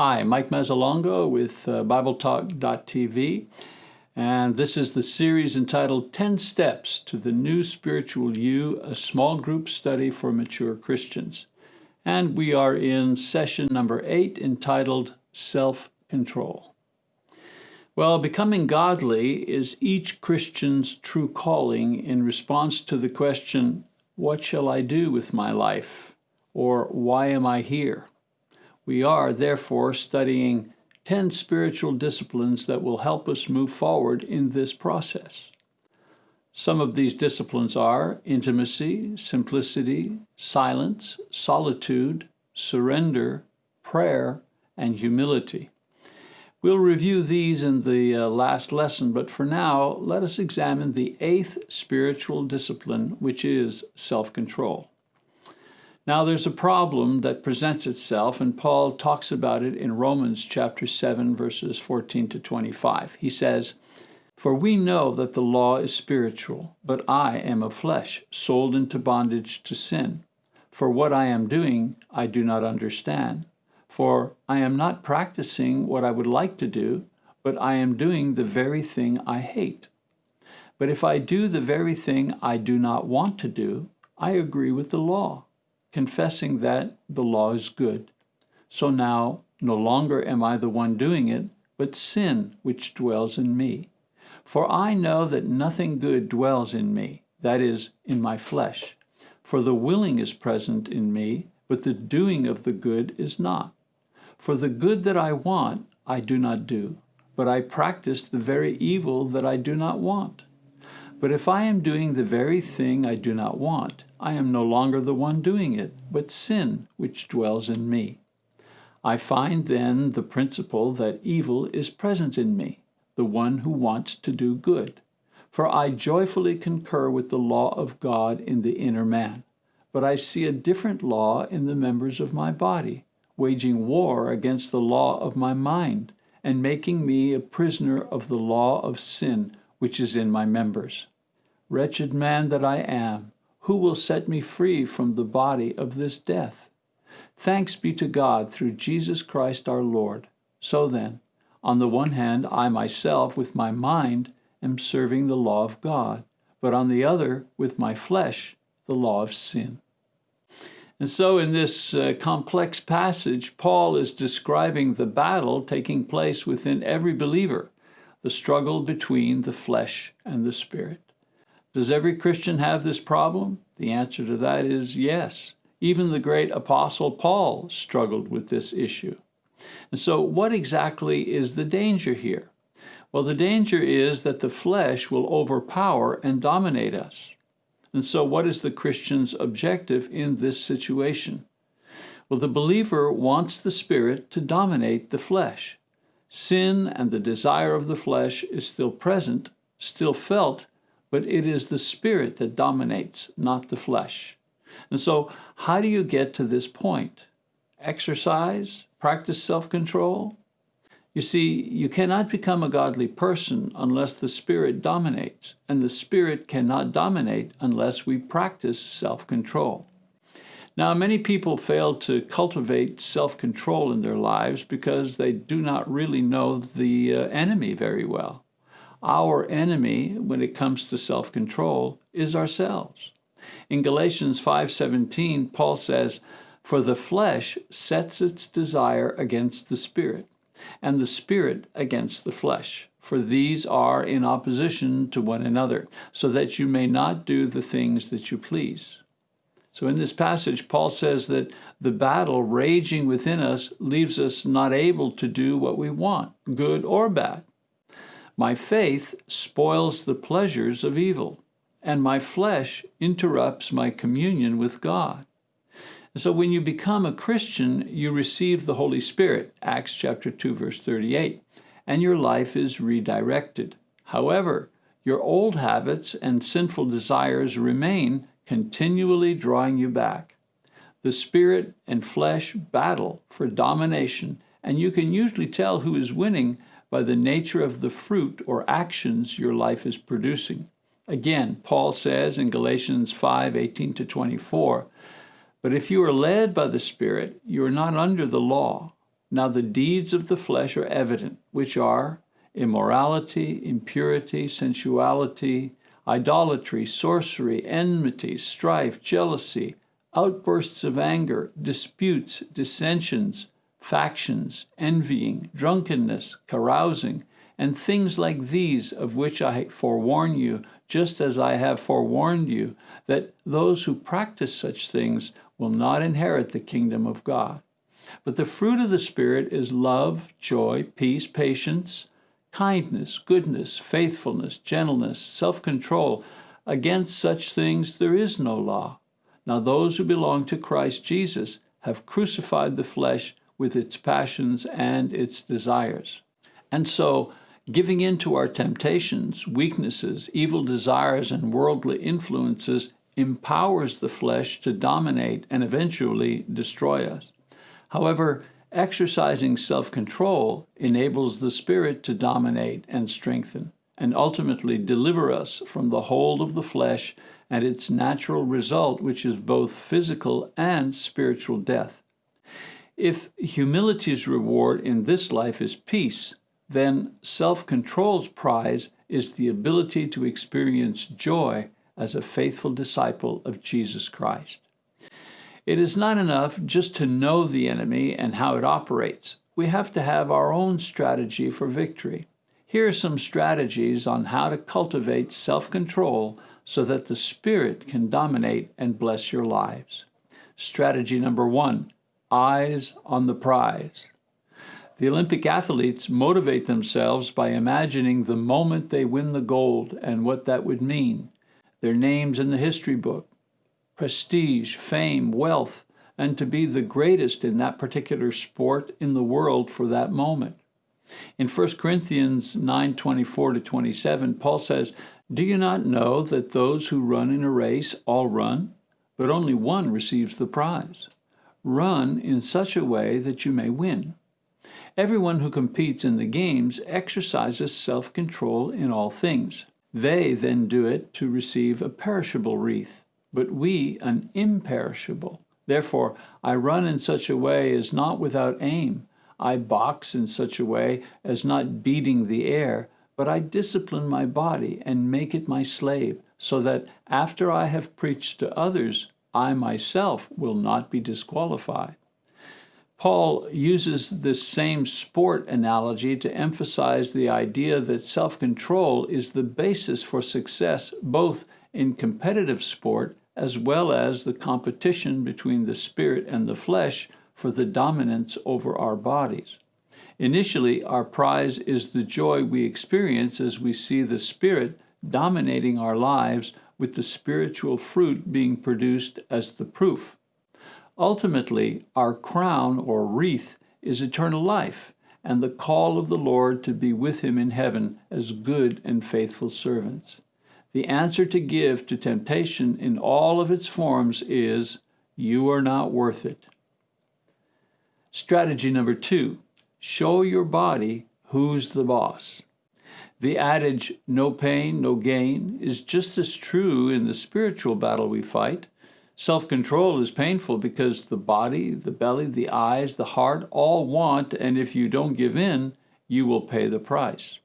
Hi, Mike Mazzalongo with uh, BibleTalk.tv, and this is the series entitled 10 Steps to the New Spiritual You, a small group study for mature Christians. And we are in session number eight entitled Self Control. Well, becoming godly is each Christian's true calling in response to the question, What shall I do with my life? or Why am I here? We are, therefore, studying 10 spiritual disciplines that will help us move forward in this process. Some of these disciplines are intimacy, simplicity, silence, solitude, surrender, prayer, and humility. We'll review these in the uh, last lesson, but for now, let us examine the eighth spiritual discipline, which is self-control. Now there's a problem that presents itself, and Paul talks about it in Romans chapter 7, verses 14 to 25. He says, For we know that the law is spiritual, but I am of flesh, sold into bondage to sin. For what I am doing, I do not understand. For I am not practicing what I would like to do, but I am doing the very thing I hate. But if I do the very thing I do not want to do, I agree with the law confessing that the law is good. So now no longer am I the one doing it, but sin which dwells in me. For I know that nothing good dwells in me, that is, in my flesh. For the willing is present in me, but the doing of the good is not. For the good that I want, I do not do, but I practice the very evil that I do not want. But if I am doing the very thing I do not want, I am no longer the one doing it, but sin which dwells in me. I find then the principle that evil is present in me, the one who wants to do good. For I joyfully concur with the law of God in the inner man, but I see a different law in the members of my body, waging war against the law of my mind, and making me a prisoner of the law of sin which is in my members. Wretched man that I am, who will set me free from the body of this death? Thanks be to God through Jesus Christ our Lord. So then, on the one hand, I myself with my mind am serving the law of God, but on the other, with my flesh, the law of sin. And so in this uh, complex passage, Paul is describing the battle taking place within every believer the struggle between the flesh and the spirit. Does every Christian have this problem? The answer to that is yes. Even the great apostle Paul struggled with this issue. And so what exactly is the danger here? Well, the danger is that the flesh will overpower and dominate us. And so what is the Christian's objective in this situation? Well, the believer wants the spirit to dominate the flesh. Sin and the desire of the flesh is still present, still felt, but it is the spirit that dominates, not the flesh. And so, how do you get to this point? Exercise? Practice self-control? You see, you cannot become a godly person unless the Spirit dominates, and the Spirit cannot dominate unless we practice self-control. Now, many people fail to cultivate self-control in their lives because they do not really know the uh, enemy very well. Our enemy, when it comes to self-control, is ourselves. In Galatians 5.17, Paul says, For the flesh sets its desire against the spirit, and the spirit against the flesh. For these are in opposition to one another, so that you may not do the things that you please. So in this passage, Paul says that the battle raging within us leaves us not able to do what we want, good or bad. My faith spoils the pleasures of evil, and my flesh interrupts my communion with God. And so when you become a Christian, you receive the Holy Spirit, Acts chapter 2, verse 38, and your life is redirected. However, your old habits and sinful desires remain continually drawing you back. The spirit and flesh battle for domination, and you can usually tell who is winning by the nature of the fruit or actions your life is producing. Again, Paul says in Galatians 5, 18 to 24, But if you are led by the Spirit, you are not under the law. Now the deeds of the flesh are evident, which are immorality, impurity, sensuality, idolatry, sorcery, enmity, strife, jealousy, outbursts of anger, disputes, dissensions, factions, envying, drunkenness, carousing, and things like these, of which I forewarn you, just as I have forewarned you, that those who practice such things will not inherit the kingdom of God. But the fruit of the Spirit is love, joy, peace, patience, kindness, goodness, faithfulness, gentleness, self control. Against such things there is no law. Now, those who belong to Christ Jesus have crucified the flesh with its passions and its desires. And so, giving in to our temptations, weaknesses, evil desires, and worldly influences empowers the flesh to dominate and eventually destroy us. However, exercising self control enables the Spirit to dominate and strengthen, and ultimately deliver us from the hold of the flesh and its natural result, which is both physical and spiritual death. If humility's reward in this life is peace, then self control's prize is the ability to experience joy as a faithful disciple of Jesus Christ. It is not enough just to know the enemy and how it operates. We have to have our own strategy for victory. Here are some strategies on how to cultivate self control so that the Spirit can dominate and bless your lives. Strategy number one eyes on the prize. The Olympic athletes motivate themselves by imagining the moment they win the gold and what that would mean their names in the history book, prestige, fame, wealth, and to be the greatest in that particular sport in the world for that moment. In 1 Corinthians 9:24 to 27, Paul says, "Do you not know that those who run in a race all run, but only one receives the prize? Run in such a way that you may win." Everyone who competes in the games exercises self-control in all things. They then do it to receive a perishable wreath, but we an imperishable. Therefore, I run in such a way as not without aim. I box in such a way as not beating the air, but I discipline my body and make it my slave, so that after I have preached to others, I myself will not be disqualified. Paul uses this same sport analogy to emphasize the idea that self control is the basis for success both in competitive sport as well as the competition between the spirit and the flesh for the dominance over our bodies. Initially, our prize is the joy we experience as we see the Spirit dominating our lives with the spiritual fruit being produced as the proof. Ultimately, our crown or wreath is eternal life and the call of the Lord to be with him in heaven as good and faithful servants. The answer to give to temptation in all of its forms is, You are not worth it. Strategy number two show your body who's the boss. The adage, no pain, no gain, is just as true in the spiritual battle we fight Self control is painful because the body, the belly, the eyes, the heart all want, and if you don't give in, you will pay the price.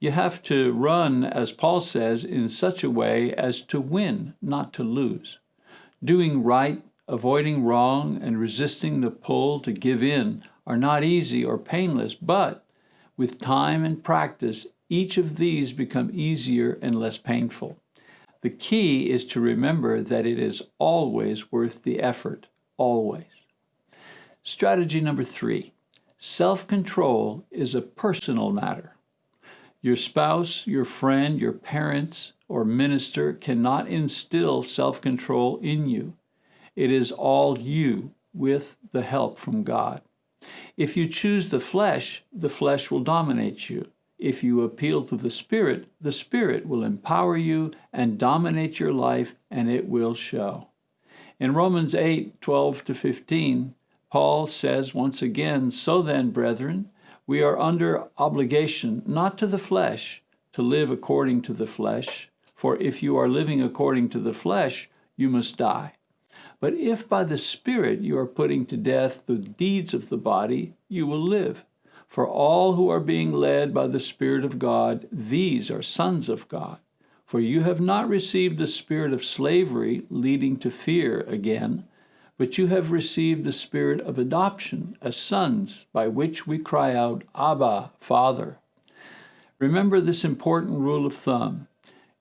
You have to run, as Paul says, in such a way as to win, not to lose. Doing right, avoiding wrong, and resisting the pull to give in are not easy or painless, but with time and practice, each of these become easier and less painful. The key is to remember that it is always worth the effort, always. Strategy number three self control is a personal matter. Your spouse, your friend, your parents, or minister cannot instill self control in you. It is all you with the help from God. If you choose the flesh, the flesh will dominate you. If you appeal to the Spirit, the Spirit will empower you and dominate your life, and it will show. In Romans 8 12 to 15, Paul says once again, So then, brethren, we are under obligation, not to the flesh, to live according to the flesh. For if you are living according to the flesh, you must die. But if by the Spirit you are putting to death the deeds of the body, you will live. For all who are being led by the Spirit of God, these are sons of God. For you have not received the spirit of slavery leading to fear again, but you have received the spirit of adoption as sons, by which we cry out, Abba, Father. Remember this important rule of thumb.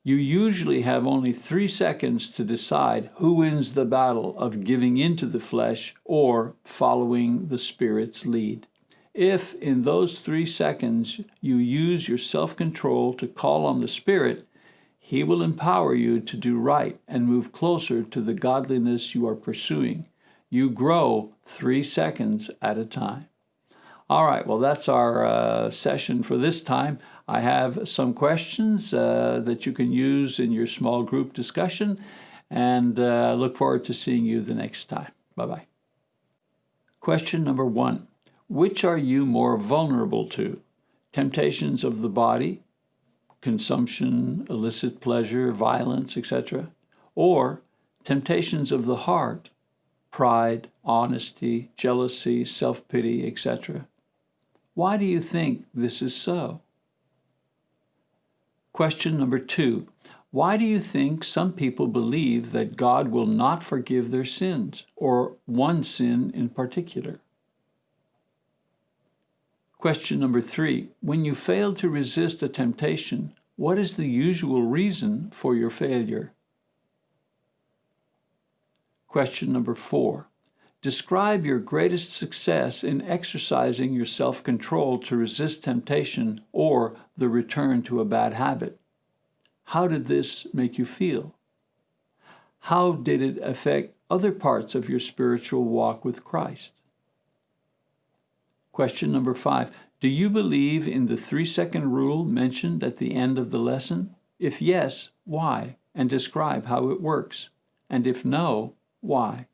You usually have only three seconds to decide who wins the battle of giving into the flesh or following the Spirit's lead. If in those three seconds you use your self control to call on the Spirit, He will empower you to do right and move closer to the godliness you are pursuing. You grow three seconds at a time. All right, well, that's our uh, session for this time. I have some questions uh, that you can use in your small group discussion, and uh, look forward to seeing you the next time. Bye bye. Question number one Which are you more vulnerable to? Temptations of the body, consumption, illicit pleasure, violence, etc., or temptations of the heart, pride, honesty, jealousy, self pity, etc. Why do you think this is so? Question number two Why do you think some people believe that God will not forgive their sins, or one sin in particular? Question number three When you fail to resist a temptation, what is the usual reason for your failure? Question number four. Describe your greatest success in exercising your self control to resist temptation or the return to a bad habit. How did this make you feel? How did it affect other parts of your spiritual walk with Christ? Question number five Do you believe in the three second rule mentioned at the end of the lesson? If yes, why? And describe how it works. And if no, why?